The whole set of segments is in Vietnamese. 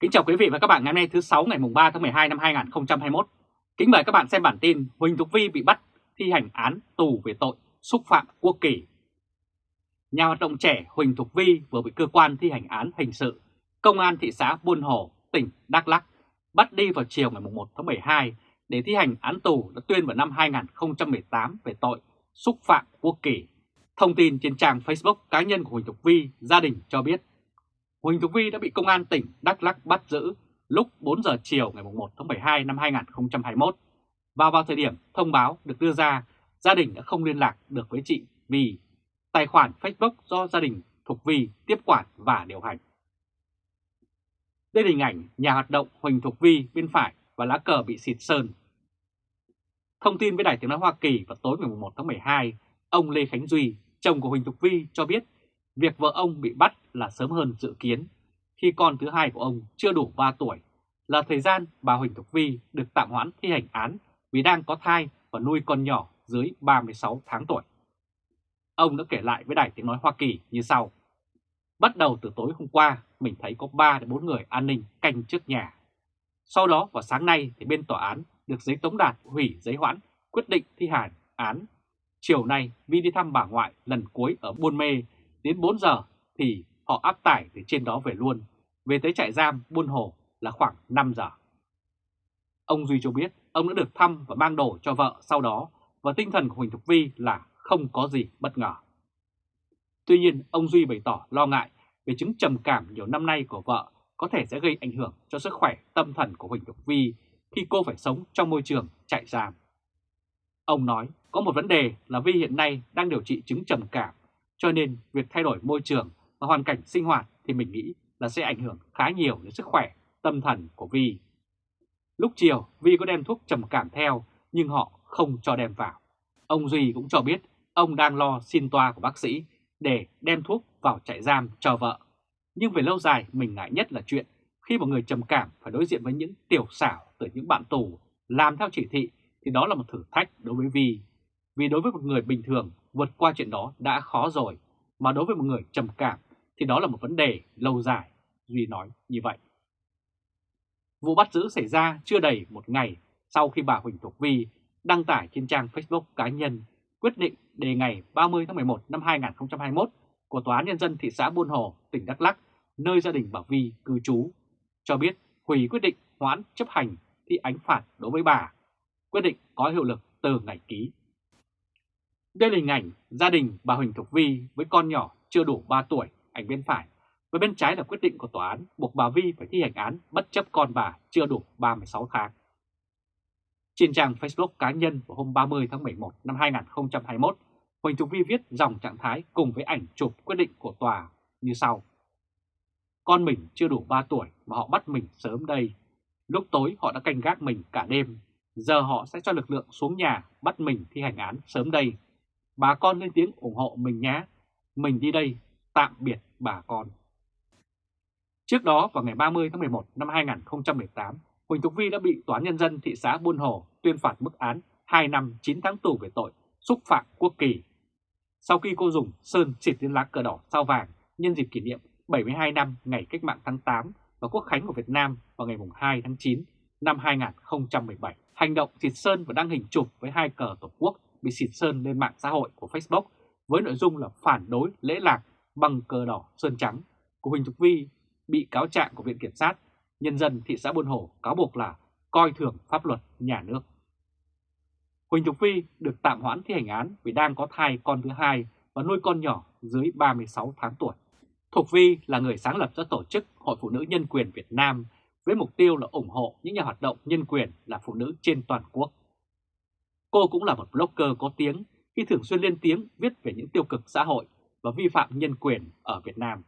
Kính chào quý vị và các bạn ngày hôm nay thứ 6 ngày mùng 3 tháng 12 năm 2021. Kính mời các bạn xem bản tin Huỳnh Thục Vi bị bắt thi hành án tù về tội xúc phạm quốc kỳ. Nhà hoạt động trẻ Huỳnh Thục Vi vừa bị cơ quan thi hành án hình sự Công an thị xã Buôn Hồ, tỉnh Đắk Lắk bắt đi vào chiều ngày 1 tháng 12 để thi hành án tù đã tuyên vào năm 2018 về tội xúc phạm quốc kỳ. Thông tin trên trang Facebook cá nhân của Huỳnh Thục Vi, gia đình cho biết Huỳnh Thục Vi đã bị Công an tỉnh Đắk Lắk bắt giữ lúc 4 giờ chiều ngày 1 tháng 12 năm 2021 và vào thời điểm thông báo được đưa ra, gia đình đã không liên lạc được với chị vì tài khoản Facebook do gia đình Thục Vi tiếp quản và điều hành. Đây là hình ảnh nhà hoạt động Huỳnh Thục Vi bên phải và lá cờ bị xịt sơn. Thông tin với Đài Tiếng Nói Hoa Kỳ vào tối ngày 1 tháng 12, ông Lê Khánh Duy, chồng của Huỳnh Thục Vi cho biết việc vợ ông bị bắt là sớm hơn dự kiến khi con thứ hai của ông chưa đủ 3 tuổi, là thời gian bà Huỳnh Thục Vi được tạm hoãn thi hành án vì đang có thai và nuôi con nhỏ dưới 36 tháng tuổi. Ông đã kể lại với Đài Tiếng Nói Hoa Kỳ như sau. Bắt đầu từ tối hôm qua, mình thấy có 3 đến 4 người an ninh canh trước nhà. Sau đó vào sáng nay thì bên tòa án được giấy tống đạt hủy giấy hoãn quyết định thi hành án. Chiều nay Vi đi thăm bà ngoại lần cuối ở Buôn Mê đến 4 giờ thì họ áp tải từ trên đó về luôn. Về tới trại giam Buôn Hồ là khoảng 5 giờ. Ông Duy cho biết ông đã được thăm và mang đồ cho vợ sau đó và tinh thần của Huỳnh Thục Vi là không có gì bất ngờ. Tuy nhiên, ông Duy bày tỏ lo ngại về chứng trầm cảm nhiều năm nay của vợ có thể sẽ gây ảnh hưởng cho sức khỏe tâm thần của Huỳnh Thục Vi khi cô phải sống trong môi trường trại giam. Ông nói có một vấn đề là Vi hiện nay đang điều trị chứng trầm cảm, cho nên việc thay đổi môi trường và hoàn cảnh sinh hoạt thì mình nghĩ là sẽ ảnh hưởng khá nhiều đến sức khỏe tâm thần của Vi. Lúc chiều, Vi có đem thuốc trầm cảm theo nhưng họ không cho đem vào. Ông Duy cũng cho biết ông đang lo xin toa của bác sĩ để đem thuốc vào trại giam cho vợ. Nhưng về lâu dài mình ngại nhất là chuyện khi một người trầm cảm phải đối diện với những tiểu xảo từ những bạn tù làm theo chỉ thị thì đó là một thử thách đối với Vi. Vì đối với một người bình thường vượt qua chuyện đó đã khó rồi, mà đối với một người trầm cảm thì đó là một vấn đề lâu dài, Duy nói như vậy. Vụ bắt giữ xảy ra chưa đầy một ngày sau khi bà Huỳnh Thục Vi đăng tải trên trang Facebook cá nhân quyết định đề ngày 30 tháng 11 năm 2021 của Tòa án Nhân dân thị xã Buôn Hồ, tỉnh Đắk Lắk, nơi gia đình bà Vi cư trú, cho biết hủy quyết định hoãn chấp hành thi ánh phạt đối với bà. Quyết định có hiệu lực từ ngày ký. Đây là hình ảnh gia đình bà Huỳnh Thục Vi với con nhỏ chưa đủ 3 tuổi, ảnh bên phải, và bên trái là quyết định của tòa án buộc bà Vi phải thi hành án bất chấp con bà chưa đủ 36 tháng. Trên trang Facebook cá nhân vào hôm 30 tháng 11 năm 2021, Huỳnh Thục Vi viết dòng trạng thái cùng với ảnh chụp quyết định của tòa như sau. Con mình chưa đủ 3 tuổi mà họ bắt mình sớm đây. Lúc tối họ đã canh gác mình cả đêm. Giờ họ sẽ cho lực lượng xuống nhà bắt mình thi hành án sớm đây. Bà con lên tiếng ủng hộ mình nhé. Mình đi đây, tạm biệt bà con. Trước đó vào ngày 30 tháng 11 năm 2018, Huỳnh Thục Vi đã bị Tòa Nhân dân thị xã Buôn Hồ tuyên phạt mức án 2 năm 9 tháng tù về tội xúc phạm quốc kỳ. Sau khi cô dùng sơn xịt lên lá cờ đỏ sao vàng nhân dịp kỷ niệm 72 năm ngày cách mạng tháng 8 và quốc khánh của Việt Nam vào ngày 2 tháng 9 năm 2017. Hành động xịt sơn và đăng hình chụp với hai cờ Tổ quốc bị xịt sơn lên mạng xã hội của Facebook với nội dung là phản đối, lễ lạc bằng cờ đỏ, sơn trắng của Huỳnh Thục Vi, bị cáo trạng của Viện Kiểm sát nhân dân thị xã Buôn Hồ cáo buộc là coi thường pháp luật nhà nước. Huỳnh Thục Vi được tạm hoãn thi hành án vì đang có thai con thứ hai và nuôi con nhỏ dưới 36 tháng tuổi. Thục Vi là người sáng lập ra tổ chức Hội Phụ nữ Nhân quyền Việt Nam với mục tiêu là ủng hộ những nhà hoạt động nhân quyền là phụ nữ trên toàn quốc. Cô cũng là một blogger có tiếng khi thường xuyên lên tiếng viết về những tiêu cực xã hội và vi phạm nhân quyền ở Việt Nam.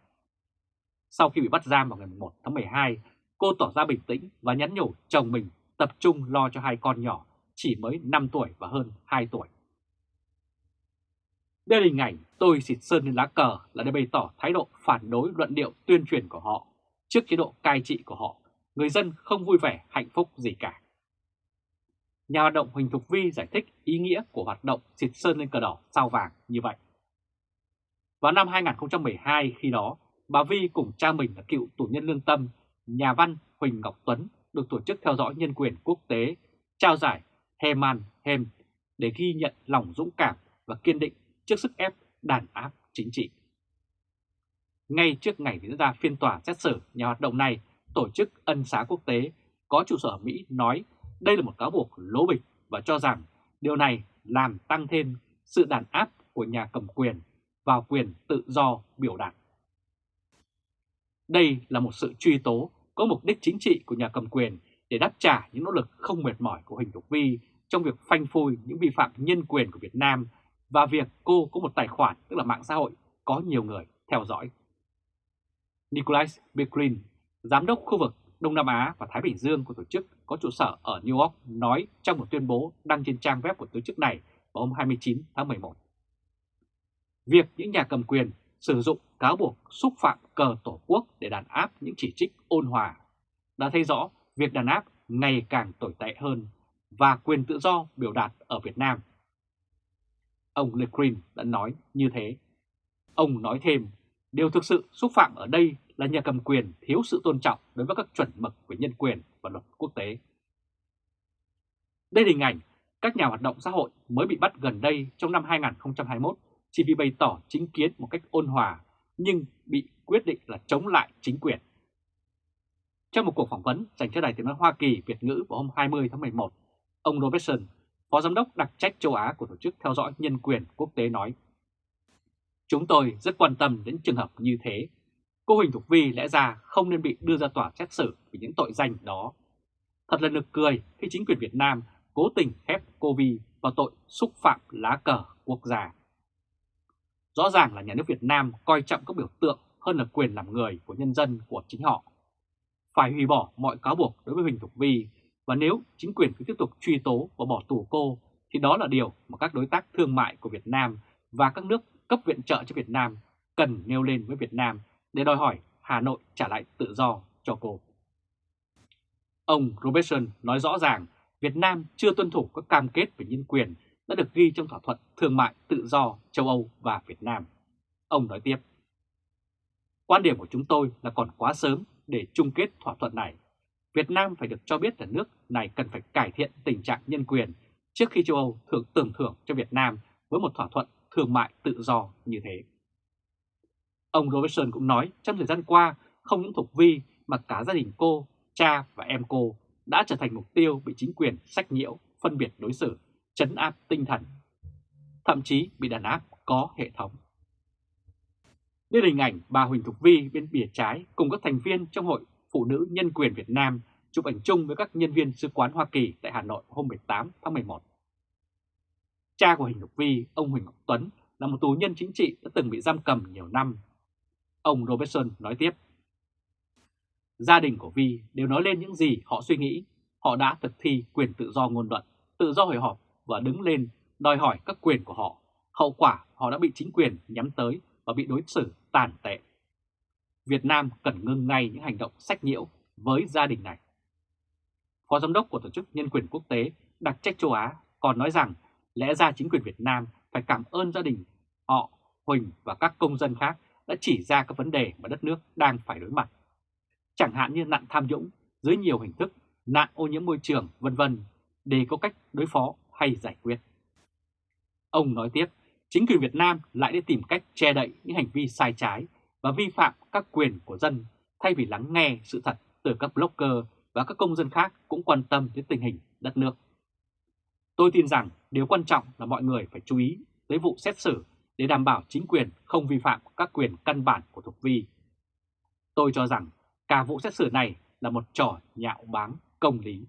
Sau khi bị bắt giam vào ngày 1 tháng 12, cô tỏ ra bình tĩnh và nhắn nhủ chồng mình tập trung lo cho hai con nhỏ chỉ mới 5 tuổi và hơn 2 tuổi. Đây là hình ảnh tôi xịt sơn lên lá cờ là để bày tỏ thái độ phản đối luận điệu tuyên truyền của họ. Trước chế độ cai trị của họ, người dân không vui vẻ hạnh phúc gì cả. Nhà hoạt động Huỳnh Thục Vi giải thích ý nghĩa của hoạt động xịt sơn lên cờ đỏ sao vàng như vậy. Vào năm 2012 khi đó, bà Vi cùng cha mình là cựu tù nhân lương tâm nhà văn Huỳnh Ngọc Tuấn được Tổ chức Theo dõi Nhân quyền Quốc tế trao giải Heman Hem để ghi nhận lòng dũng cảm và kiên định trước sức ép đàn áp chính trị. Ngay trước ngày diễn ra phiên tòa xét xử nhà hoạt động này, Tổ chức Ân xá Quốc tế có trụ sở Mỹ nói đây là một cáo buộc lố bịch và cho rằng điều này làm tăng thêm sự đàn áp của nhà cầm quyền vào quyền tự do biểu đạt. Đây là một sự truy tố có mục đích chính trị của nhà cầm quyền để đáp trả những nỗ lực không mệt mỏi của Huỳnh Thục Vi trong việc phanh phui những vi phạm nhân quyền của Việt Nam và việc cô có một tài khoản tức là mạng xã hội có nhiều người theo dõi. Nicholas Becklin, giám đốc khu vực Đông Nam Á và Thái Bình Dương của tổ chức có trụ sở ở New York nói trong một tuyên bố đăng trên trang web của tổ chức này vào hôm 29 tháng 11. Việc những nhà cầm quyền sử dụng cáo buộc xúc phạm cờ tổ quốc để đàn áp những chỉ trích ôn hòa đã thấy rõ việc đàn áp ngày càng tồi tệ hơn và quyền tự do biểu đạt ở Việt Nam. Ông Le Green đã nói như thế. Ông nói thêm, điều thực sự xúc phạm ở đây là nhà cầm quyền thiếu sự tôn trọng đối với các chuẩn mực về nhân quyền và luật quốc tế. Đây là hình ảnh các nhà hoạt động xã hội mới bị bắt gần đây trong năm 2021 chỉ vì bày tỏ chính kiến một cách ôn hòa nhưng bị quyết định là chống lại chính quyền. Trong một cuộc phỏng vấn dành cho Đài tiếng nói Hoa Kỳ Việt ngữ vào hôm 20 tháng 11, ông Robertson, Phó Giám đốc đặc trách châu Á của Tổ chức Theo dõi Nhân quyền Quốc tế nói Chúng tôi rất quan tâm đến trường hợp như thế. Cô Huỳnh Thục Vi lẽ ra không nên bị đưa ra tòa xét xử vì những tội danh đó. Thật là nực cười khi chính quyền Việt Nam cố tình khép cô Vi vào tội xúc phạm lá cờ quốc gia. Rõ ràng là nhà nước Việt Nam coi trọng các biểu tượng hơn là quyền làm người của nhân dân của chính họ. Phải hủy bỏ mọi cáo buộc đối với Huỳnh Thục Vi và nếu chính quyền cứ tiếp tục truy tố và bỏ tù cô, thì đó là điều mà các đối tác thương mại của Việt Nam và các nước cấp viện trợ cho Việt Nam cần nêu lên với Việt Nam để đòi hỏi Hà Nội trả lại tự do cho cô. Ông Robertson nói rõ ràng Việt Nam chưa tuân thủ các cam kết về nhân quyền đã được ghi trong thỏa thuận thương mại tự do châu Âu và Việt Nam. Ông nói tiếp, Quan điểm của chúng tôi là còn quá sớm để chung kết thỏa thuận này. Việt Nam phải được cho biết là nước này cần phải cải thiện tình trạng nhân quyền trước khi châu Âu thưởng tưởng thưởng cho Việt Nam với một thỏa thuận thương mại tự do như thế. Ông Robertson cũng nói trong thời gian qua không những Thục Vi mà cả gia đình cô, cha và em cô đã trở thành mục tiêu bị chính quyền sách nhiễu, phân biệt đối xử chấn áp tinh thần, thậm chí bị đàn áp có hệ thống. Đây là hình ảnh bà Huỳnh Thục Vi bên bìa trái cùng các thành viên trong Hội Phụ nữ Nhân quyền Việt Nam chụp ảnh chung với các nhân viên sứ quán Hoa Kỳ tại Hà Nội hôm 18 tháng 11. Cha của Huỳnh Thục Vi, ông Huỳnh Ngọc Tuấn, là một tù nhân chính trị đã từng bị giam cầm nhiều năm. Ông Robertson nói tiếp, Gia đình của Vi đều nói lên những gì họ suy nghĩ, họ đã thực thi quyền tự do ngôn luận, tự do hội họp và đứng lên đòi hỏi các quyền của họ. Hậu quả họ đã bị chính quyền nhắm tới và bị đối xử tàn tệ. Việt Nam cần ngưng ngay những hành động sách nhiễu với gia đình này. Phó Giám đốc của Tổ chức Nhân quyền Quốc tế đặc trách châu Á còn nói rằng lẽ ra chính quyền Việt Nam phải cảm ơn gia đình họ, Huỳnh và các công dân khác đã chỉ ra các vấn đề mà đất nước đang phải đối mặt. Chẳng hạn như nạn tham nhũng dưới nhiều hình thức, nạn ô nhiễm môi trường, vân vân để có cách đối phó hay giải quyết. Ông nói tiếp, chính quyền Việt Nam lại đi tìm cách che đậy những hành vi sai trái và vi phạm các quyền của dân thay vì lắng nghe sự thật từ các blogger và các công dân khác cũng quan tâm đến tình hình đất nước. Tôi tin rằng điều quan trọng là mọi người phải chú ý tới vụ xét xử để đảm bảo chính quyền không vi phạm các quyền căn bản của Thục Vi. Tôi cho rằng cả vụ xét xử này là một trò nhạo báng công lý.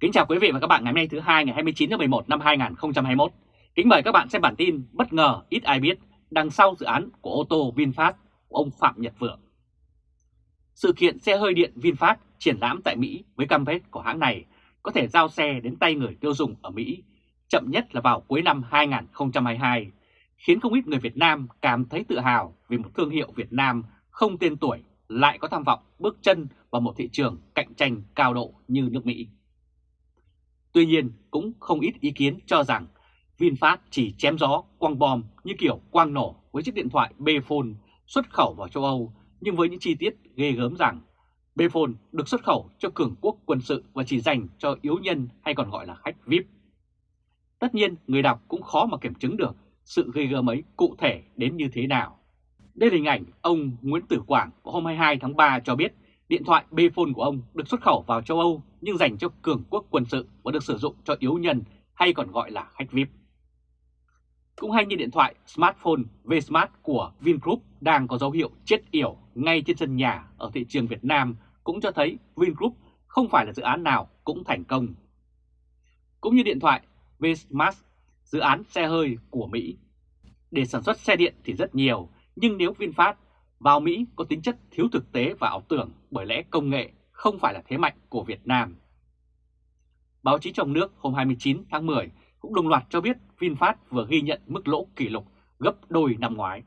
Kính chào quý vị và các bạn ngày hôm nay thứ hai, ngày 29 tháng 11 năm 2021. Kính mời các bạn xem bản tin bất ngờ ít ai biết, đằng sau dự án của ô tô VinFast của ông Phạm Nhật Vượng. Sự kiện xe hơi điện VinFast triển lãm tại Mỹ với cam kết của hãng này có thể giao xe đến tay người tiêu dùng ở Mỹ chậm nhất là vào cuối năm 2022, khiến không ít người Việt Nam cảm thấy tự hào vì một thương hiệu Việt Nam không tên tuổi lại có tham vọng bước chân vào một thị trường cạnh tranh cao độ như nước Mỹ. Tuy nhiên cũng không ít ý kiến cho rằng VinFast chỉ chém gió quăng bom như kiểu quang nổ với chiếc điện thoại Bphone xuất khẩu vào châu Âu nhưng với những chi tiết ghê gớm rằng Bphone được xuất khẩu cho cường quốc quân sự và chỉ dành cho yếu nhân hay còn gọi là khách VIP. Tất nhiên, người đọc cũng khó mà kiểm chứng được sự gây gớm ấy cụ thể đến như thế nào. Đây là hình ảnh ông Nguyễn Tử Quảng vào hôm 22 tháng 3 cho biết điện thoại Bphone của ông được xuất khẩu vào châu Âu nhưng dành cho cường quốc quân sự và được sử dụng cho yếu nhân hay còn gọi là khách VIP. Cũng hay như điện thoại smartphone Vsmart của Vingroup đang có dấu hiệu chết yểu ngay trên sân nhà ở thị trường Việt Nam cũng cho thấy Vingroup không phải là dự án nào cũng thành công. Cũng như điện thoại Vsmart, dự án xe hơi của Mỹ. Để sản xuất xe điện thì rất nhiều, nhưng nếu VinFast vào Mỹ có tính chất thiếu thực tế và ảo tưởng bởi lẽ công nghệ không phải là thế mạnh của Việt Nam. Báo chí trong nước hôm 29 tháng 10 cũng đồng loạt cho biết VinFast vừa ghi nhận mức lỗ kỷ lục gấp đôi năm ngoái.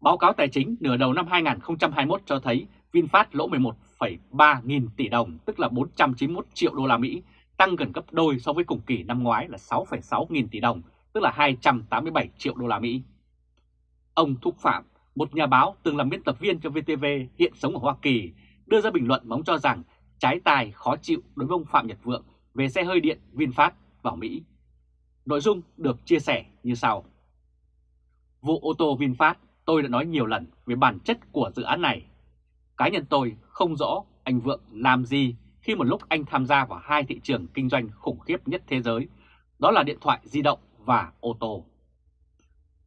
Báo cáo tài chính nửa đầu năm 2021 cho thấy VinFast lỗ 11,3 nghìn tỷ đồng, tức là 491 triệu đô la Mỹ, tăng gần gấp đôi so với cùng kỳ năm ngoái là 6,6 nghìn tỷ đồng, tức là 287 triệu đô la Mỹ. Ông Thúc Phạm, một nhà báo từng làm biên tập viên cho VTV hiện sống ở Hoa Kỳ, đưa ra bình luận bóng cho rằng trái tài khó chịu đối với ông Phạm Nhật Vượng về xe hơi điện VinFast vào Mỹ. Nội dung được chia sẻ như sau. Vụ ô tô VinFast tôi đã nói nhiều lần về bản chất của dự án này. Cá nhân tôi không rõ anh Vượng làm gì khi một lúc anh tham gia vào hai thị trường kinh doanh khủng khiếp nhất thế giới, đó là điện thoại di động và ô tô.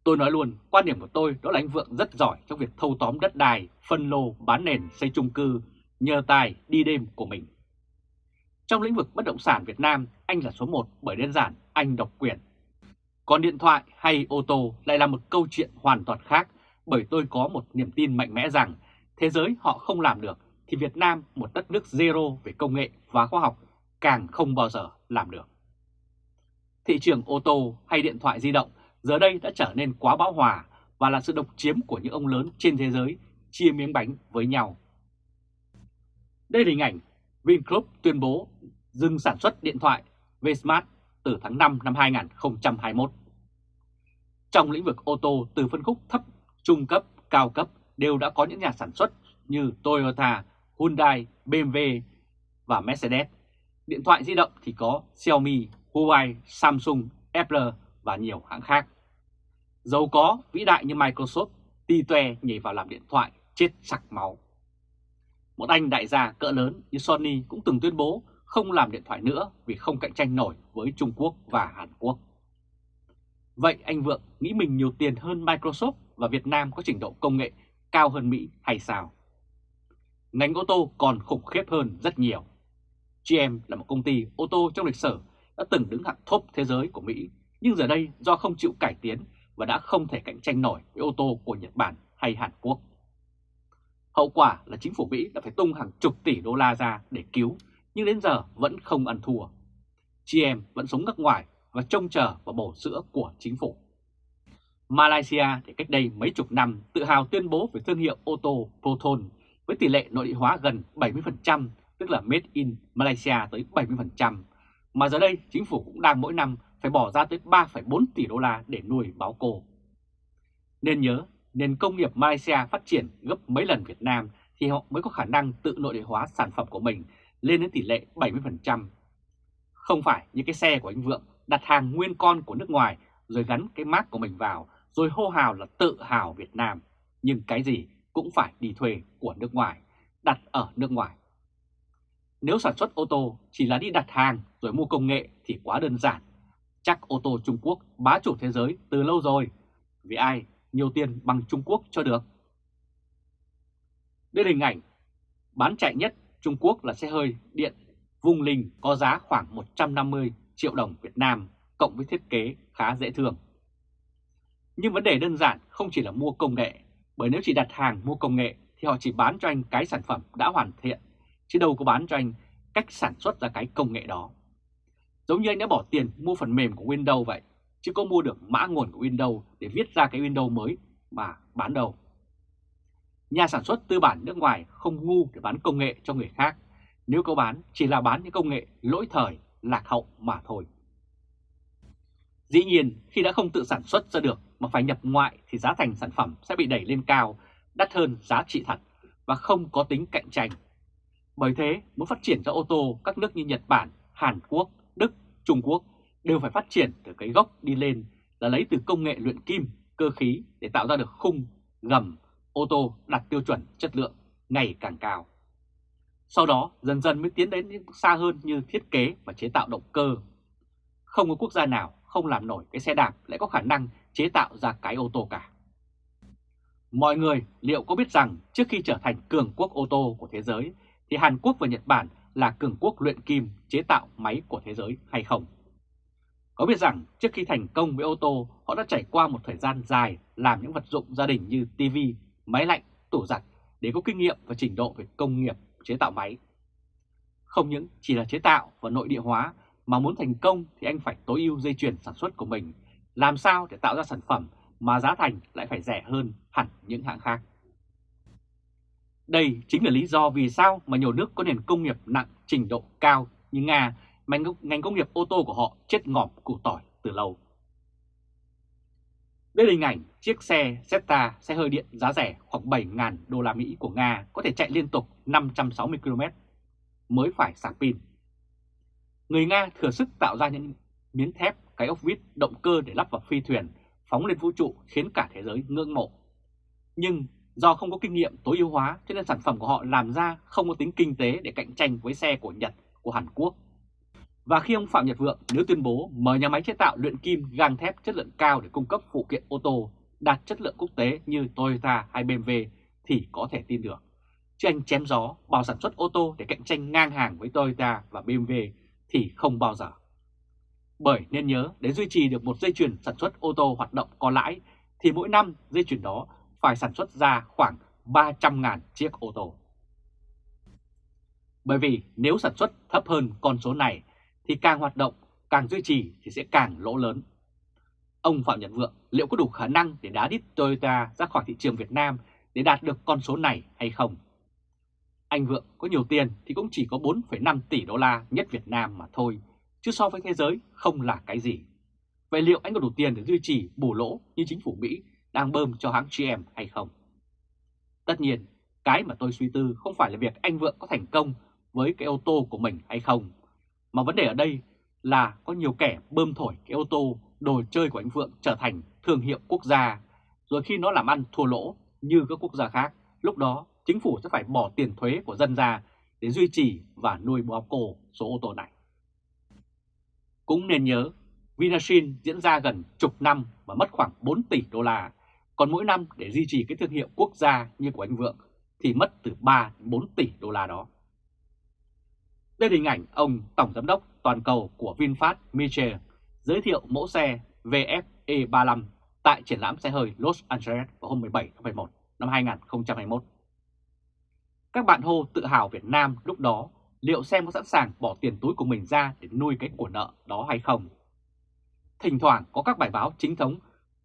Tôi nói luôn, quan điểm của tôi đó là anh Vượng rất giỏi trong việc thâu tóm đất đai, phân lô, bán nền, xây chung cư, nhờ tài đi đêm của mình. Trong lĩnh vực bất động sản Việt Nam, anh là số 1 bởi đơn giản anh độc quyền. Còn điện thoại hay ô tô lại là một câu chuyện hoàn toàn khác bởi tôi có một niềm tin mạnh mẽ rằng thế giới họ không làm được thì Việt Nam, một đất nước zero về công nghệ và khoa học, càng không bao giờ làm được. Thị trường ô tô hay điện thoại di động giờ đây đã trở nên quá bão hòa và là sự độc chiếm của những ông lớn trên thế giới chia miếng bánh với nhau. Đây là hình ảnh Vingroup tuyên bố dừng sản xuất điện thoại Vsmart từ tháng 5 năm 2021. Trong lĩnh vực ô tô từ phân khúc thấp, trung cấp, cao cấp đều đã có những nhà sản xuất như Toyota, Hyundai, BMW và Mercedes. Điện thoại di động thì có Xiaomi, Huawei, Samsung, Apple và nhiều hãng khác. Giàu có, vĩ đại như Microsoft, ti toe nhảy vào làm điện thoại, chết sặc máu. Một anh đại gia cỡ lớn như Sony cũng từng tuyên bố không làm điện thoại nữa vì không cạnh tranh nổi với Trung Quốc và Hàn Quốc. Vậy anh Vượng nghĩ mình nhiều tiền hơn Microsoft và Việt Nam có trình độ công nghệ cao hơn Mỹ hay sao? Ngành ô tô còn khủng khiếp hơn rất nhiều. GM là một công ty ô tô trong lịch sử đã từng đứng hạng top thế giới của Mỹ, nhưng giờ đây do không chịu cải tiến và đã không thể cạnh tranh nổi với ô tô của Nhật Bản hay Hàn Quốc. Hậu quả là chính phủ Mỹ đã phải tung hàng chục tỷ đô la ra để cứu, nhưng đến giờ vẫn không ăn thua. gm vẫn sống nước ngoài và trông chờ vào bổ sữa của chính phủ. Malaysia thì cách đây mấy chục năm tự hào tuyên bố về thương hiệu ô tô Proton với tỷ lệ nội địa hóa gần 70%, tức là Made in Malaysia tới 70%, mà giờ đây chính phủ cũng đang mỗi năm phải bỏ ra tới 3,4 tỷ đô la để nuôi báo cô. Nên nhớ, nền công nghiệp Malaysia phát triển gấp mấy lần Việt Nam thì họ mới có khả năng tự nội địa hóa sản phẩm của mình lên đến tỷ lệ 70%. Không phải như cái xe của anh Vượng đặt hàng nguyên con của nước ngoài rồi gắn cái mác của mình vào rồi hô hào là tự hào Việt Nam. Nhưng cái gì cũng phải đi thuê của nước ngoài, đặt ở nước ngoài. Nếu sản xuất ô tô chỉ là đi đặt hàng rồi mua công nghệ thì quá đơn giản. Chắc ô tô Trung Quốc bá chủ thế giới từ lâu rồi. Vì ai nhiều tiền bằng Trung Quốc cho được. Đây là hình ảnh bán chạy nhất Trung Quốc là xe hơi điện Vung Linh có giá khoảng 150 triệu đồng Việt Nam cộng với thiết kế khá dễ thương. Nhưng vấn đề đơn giản không chỉ là mua công nghệ, bởi nếu chỉ đặt hàng mua công nghệ thì họ chỉ bán cho anh cái sản phẩm đã hoàn thiện, chứ đâu có bán cho anh cách sản xuất ra cái công nghệ đó. Giống như anh đã bỏ tiền mua phần mềm của Windows vậy, chứ có mua được mã nguồn của Windows để viết ra cái Windows mới mà bán đâu. Nhà sản xuất tư bản nước ngoài không ngu để bán công nghệ cho người khác, nếu có bán chỉ là bán những công nghệ lỗi thời, lạc hậu mà thôi. Dĩ nhiên khi đã không tự sản xuất ra được mà phải nhập ngoại thì giá thành sản phẩm sẽ bị đẩy lên cao, đắt hơn giá trị thật và không có tính cạnh tranh. Bởi thế, muốn phát triển ra ô tô, các nước như Nhật Bản, Hàn Quốc, Đức, Trung Quốc đều phải phát triển từ cái gốc đi lên là lấy từ công nghệ luyện kim, cơ khí để tạo ra được khung, gầm, ô tô đạt tiêu chuẩn chất lượng ngày càng cao. Sau đó dần dần mới tiến đến những xa hơn như thiết kế và chế tạo động cơ. Không có quốc gia nào không làm nổi cái xe đạp lại có khả năng chế tạo ra cái ô tô cả. Mọi người liệu có biết rằng trước khi trở thành cường quốc ô tô của thế giới thì Hàn Quốc và Nhật Bản là cường quốc luyện kim chế tạo máy của thế giới hay không? Có biết rằng trước khi thành công với ô tô, họ đã trải qua một thời gian dài làm những vật dụng gia đình như TV, máy lạnh, tủ giặt để có kinh nghiệm và trình độ về công nghiệp chế tạo máy. Không những chỉ là chế tạo và nội địa hóa mà muốn thành công thì anh phải tối ưu dây chuyền sản xuất của mình, làm sao để tạo ra sản phẩm mà giá thành lại phải rẻ hơn hẳn những hãng khác. Đây chính là lý do vì sao mà nhiều nước có nền công nghiệp nặng trình độ cao như Nga, mà ngành công nghiệp ô tô của họ chết ngọm củ tỏi từ lâu. Đây là hình ảnh chiếc xe Zeta, xe hơi điện giá rẻ khoảng 7.000 đô la Mỹ của Nga có thể chạy liên tục 560 km mới phải sạc pin. Người Nga thừa sức tạo ra những miếng thép, cái ốc vít, động cơ để lắp vào phi thuyền, phóng lên vũ trụ khiến cả thế giới ngưỡng mộ. Nhưng do không có kinh nghiệm tối ưu hóa cho nên sản phẩm của họ làm ra không có tính kinh tế để cạnh tranh với xe của Nhật, của Hàn Quốc. Và khi ông Phạm Nhật Vượng nếu tuyên bố mở nhà máy chế tạo luyện kim gang thép chất lượng cao để cung cấp phụ kiện ô tô đạt chất lượng quốc tế như Toyota hay BMW thì có thể tin được. Chứ anh chém gió bảo sản xuất ô tô để cạnh tranh ngang hàng với Toyota và BMW thì không bao giờ. Bởi nên nhớ để duy trì được một dây chuyền sản xuất ô tô hoạt động có lãi thì mỗi năm dây chuyền đó phải sản xuất ra khoảng 300.000 chiếc ô tô. Bởi vì nếu sản xuất thấp hơn con số này thì càng hoạt động, càng duy trì thì sẽ càng lỗ lớn. Ông Phạm Nhật Vượng liệu có đủ khả năng để đá đít Toyota ra khỏi thị trường Việt Nam để đạt được con số này hay không? Anh Vượng có nhiều tiền thì cũng chỉ có 4,5 tỷ đô la nhất Việt Nam mà thôi, chứ so với thế giới không là cái gì. Vậy liệu anh có đủ tiền để duy trì bù lỗ như chính phủ Mỹ đang bơm cho hãng GM hay không? Tất nhiên, cái mà tôi suy tư không phải là việc anh Vượng có thành công với cái ô tô của mình hay không, mà vấn đề ở đây là có nhiều kẻ bơm thổi cái ô tô, đồ chơi của anh Vượng trở thành thương hiệu quốc gia, rồi khi nó làm ăn thua lỗ như các quốc gia khác, lúc đó chính phủ sẽ phải bỏ tiền thuế của dân ra để duy trì và nuôi bò cổ số ô tô này. Cũng nên nhớ, Vinashin diễn ra gần chục năm và mất khoảng 4 tỷ đô la, còn mỗi năm để duy trì cái thương hiệu quốc gia như của anh Vượng thì mất từ 3 đến 4 tỷ đô la đó. Đây là hình ảnh ông Tổng Giám đốc toàn cầu của VinFast Michel giới thiệu mẫu xe VF-E35 tại triển lãm xe hơi Los Angeles vào hôm 17 tháng 11 năm 2021. Các bạn hô tự hào Việt Nam lúc đó liệu xem có sẵn sàng bỏ tiền túi của mình ra để nuôi cái của nợ đó hay không? Thỉnh thoảng có các bài báo chính thống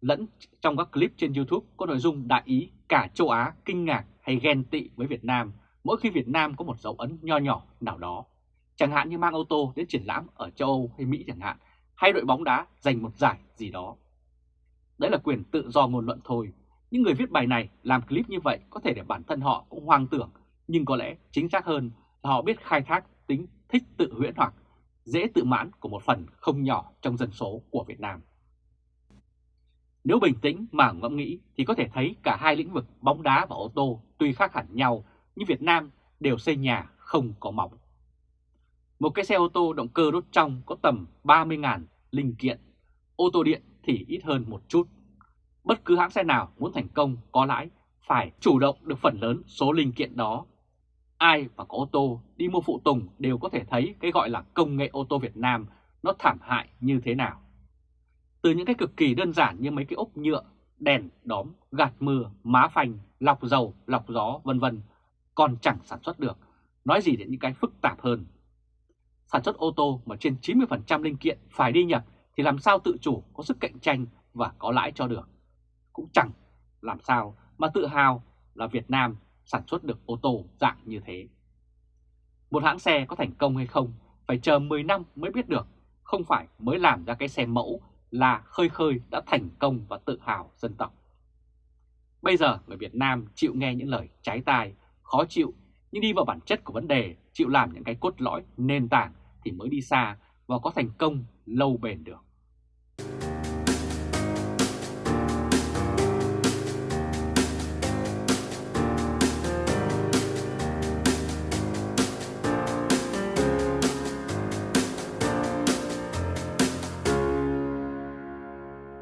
lẫn trong các clip trên YouTube có nội dung đại ý cả châu Á kinh ngạc hay ghen tị với Việt Nam mỗi khi Việt Nam có một dấu ấn nho nhỏ nào đó chẳng hạn như mang ô tô đến triển lãm ở châu Âu hay Mỹ chẳng hạn, hay đội bóng đá giành một giải gì đó. Đấy là quyền tự do ngôn luận thôi. Những người viết bài này làm clip như vậy có thể để bản thân họ cũng hoang tưởng, nhưng có lẽ chính xác hơn là họ biết khai thác tính thích tự huyễn hoặc dễ tự mãn của một phần không nhỏ trong dân số của Việt Nam. Nếu bình tĩnh mà ngẫm nghĩ thì có thể thấy cả hai lĩnh vực bóng đá và ô tô tuy khác hẳn nhau nhưng Việt Nam đều xây nhà không có móng. Một cái xe ô tô động cơ đốt trong có tầm 30.000 linh kiện, ô tô điện thì ít hơn một chút. Bất cứ hãng xe nào muốn thành công có lãi phải chủ động được phần lớn số linh kiện đó. Ai mà có ô tô đi mua phụ tùng đều có thể thấy cái gọi là công nghệ ô tô Việt Nam nó thảm hại như thế nào. Từ những cái cực kỳ đơn giản như mấy cái ốp nhựa, đèn, đóm, gạt mưa, má phanh, lọc dầu, lọc gió vân vân còn chẳng sản xuất được. Nói gì đến những cái phức tạp hơn sản xuất ô tô mà trên 90% linh kiện phải đi nhập thì làm sao tự chủ có sức cạnh tranh và có lãi cho được. Cũng chẳng làm sao mà tự hào là Việt Nam sản xuất được ô tô dạng như thế. Một hãng xe có thành công hay không phải chờ 10 năm mới biết được, không phải mới làm ra cái xe mẫu là khơi khơi đã thành công và tự hào dân tộc. Bây giờ người Việt Nam chịu nghe những lời trái tai, khó chịu nhưng đi vào bản chất của vấn đề, chịu làm những cái cốt lõi nền tảng thì mới đi xa và có thành công lâu bền được.